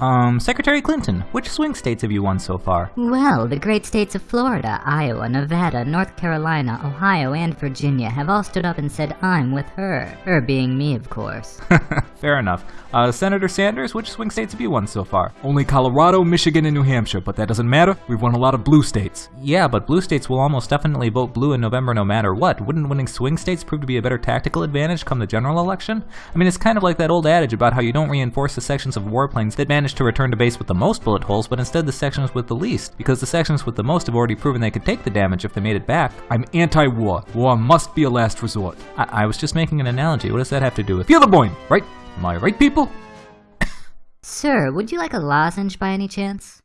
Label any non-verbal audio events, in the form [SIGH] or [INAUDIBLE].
Um, Secretary Clinton, which swing states have you won so far? Well, the great states of Florida, Iowa, Nevada, North Carolina, Ohio, and Virginia have all stood up and said, I'm with her. Her being me, of course. [LAUGHS] Fair enough. Uh, Senator Sanders, which swing states have you won so far? Only Colorado, Michigan, and New Hampshire, but that doesn't matter. We've won a lot of blue states. Yeah, but blue states will almost definitely vote blue in November no matter what. Wouldn't winning swing states prove to be a better tactical advantage come the general election? I mean, it's kind of like that old adage about how you don't reinforce the sections of warplanes that manage to return to base with the most bullet holes, but instead the sections with the least, because the sections with the most have already proven they could take the damage if they made it back. I'm anti-war. War must be a last resort. I, I was just making an analogy. What does that have to do with? Feel the point, right? Am I right, people? [LAUGHS] Sir, would you like a lozenge by any chance?